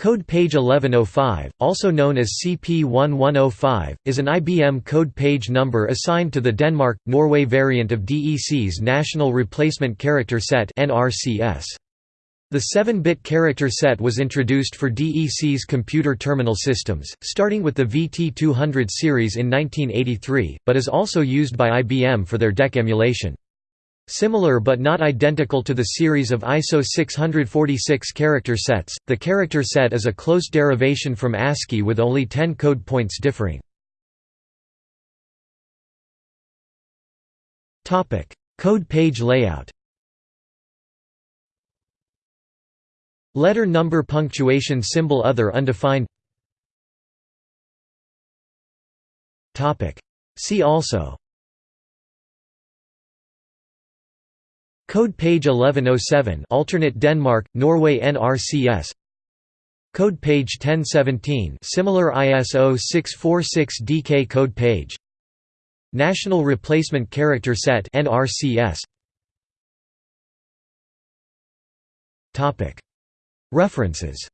Code page 1105, also known as CP1105, is an IBM code page number assigned to the Denmark-Norway variant of DEC's National Replacement Character Set The 7-bit character set was introduced for DEC's computer terminal systems, starting with the VT200 series in 1983, but is also used by IBM for their DEC emulation. Similar but not identical to the series of ISO 646 character sets, the character set is a close derivation from ASCII with only 10 code points differing. Code page layout. Letter number punctuation symbol other undefined. See also Code page 1107 alternate Denmark Norway NRCS Code page 1017 similar ISO 646 DK code page. National Replacement Character Set NRCS Topic. References